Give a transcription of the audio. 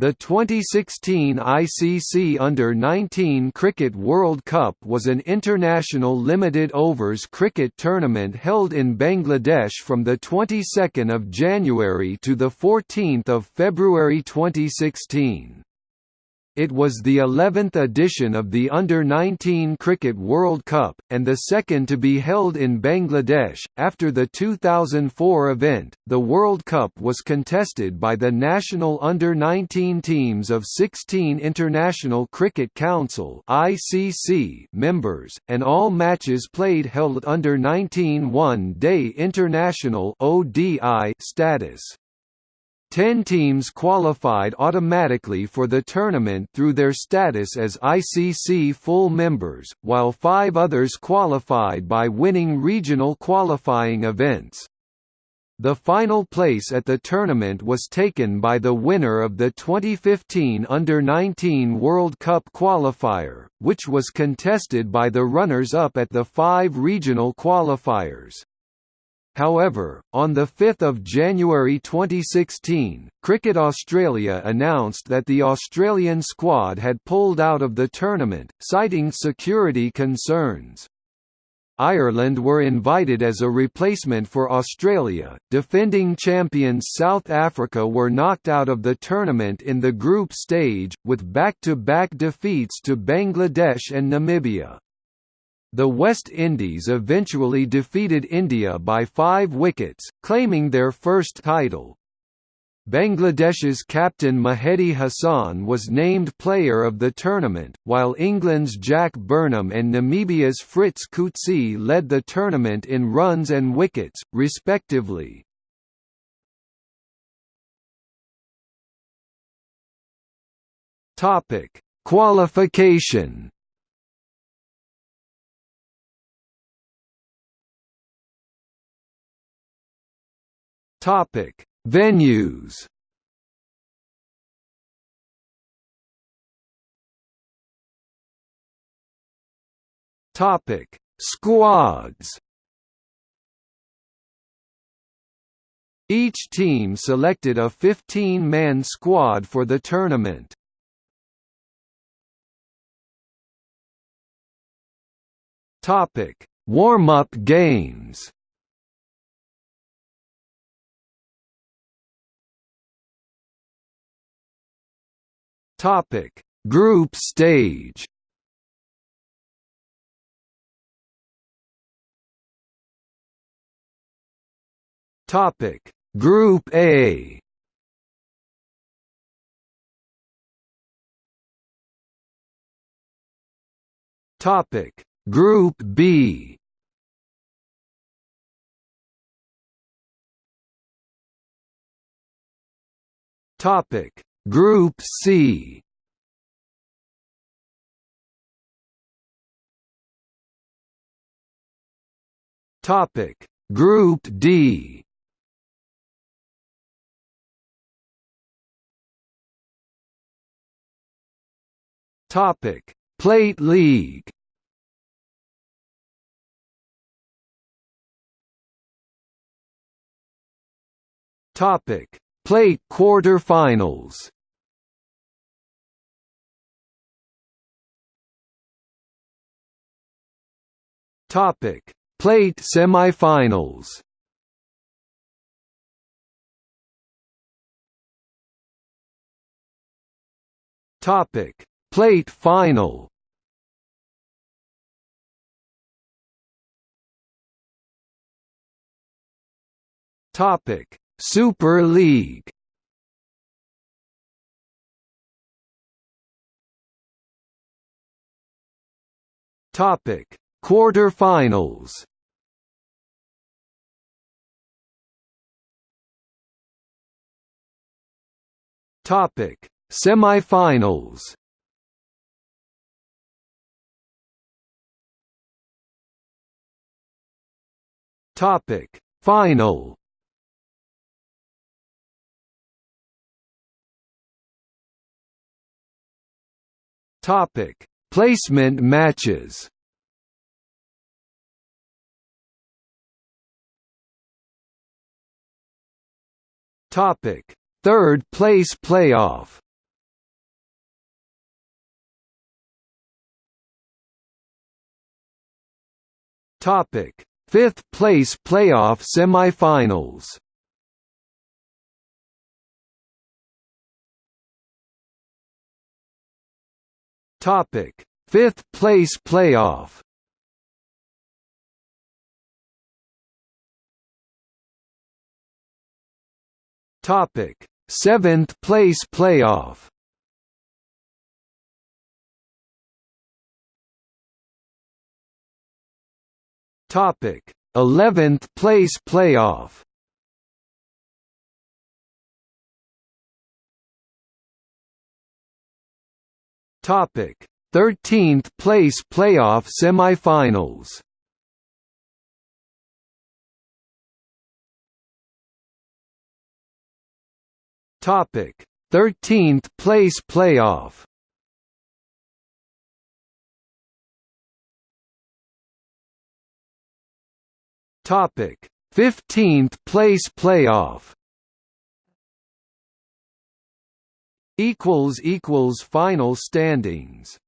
The 2016 ICC Under-19 Cricket World Cup was an international limited overs cricket tournament held in Bangladesh from the 22nd of January to the 14th of February 2016. It was the 11th edition of the Under-19 Cricket World Cup, and the second to be held in Bangladesh. After the 2004 event, the World Cup was contested by the national Under-19 teams of 16 International Cricket Council (ICC) members, and all matches played held under 19 one-day international (ODI) status. Ten teams qualified automatically for the tournament through their status as ICC full members, while five others qualified by winning regional qualifying events. The final place at the tournament was taken by the winner of the 2015 Under-19 World Cup qualifier, which was contested by the runners-up at the five regional qualifiers. However, on 5 January 2016, Cricket Australia announced that the Australian squad had pulled out of the tournament, citing security concerns. Ireland were invited as a replacement for Australia. Defending champions South Africa were knocked out of the tournament in the group stage, with back-to-back -back defeats to Bangladesh and Namibia. The West Indies eventually defeated India by five wickets, claiming their first title. Bangladesh's captain Mehidy Hassan was named player of the tournament, while England's Jack Burnham and Namibia's Fritz Coetzee led the tournament in runs and wickets, respectively. Qualification Topic: Venues. Topic: Squads. Each team selected a 15-man squad for the tournament. Topic: Warm-up games. Topic: Group stage. Topic: Group A. Topic: Group B. Topic: Group C. Topic. Group D. Topic. Plate League. Topic. Plate quarter-finals Topic: Plate semifinals. Topic: Plate final. Topic: Super League. Topic: Quarter-finals Topic: Semifinals. Topic: Final. Topic: Placement matches. Topic: Third place playoff. Topic: Fifth place playoff semifinals. Topic: Fifth place playoff. Topic: Seventh place playoff. Topic: 11th place playoff. Topic: 13th place playoff semifinals. Topic: 13th place playoff. Topic: 15th place playoff. Equals equals final standings.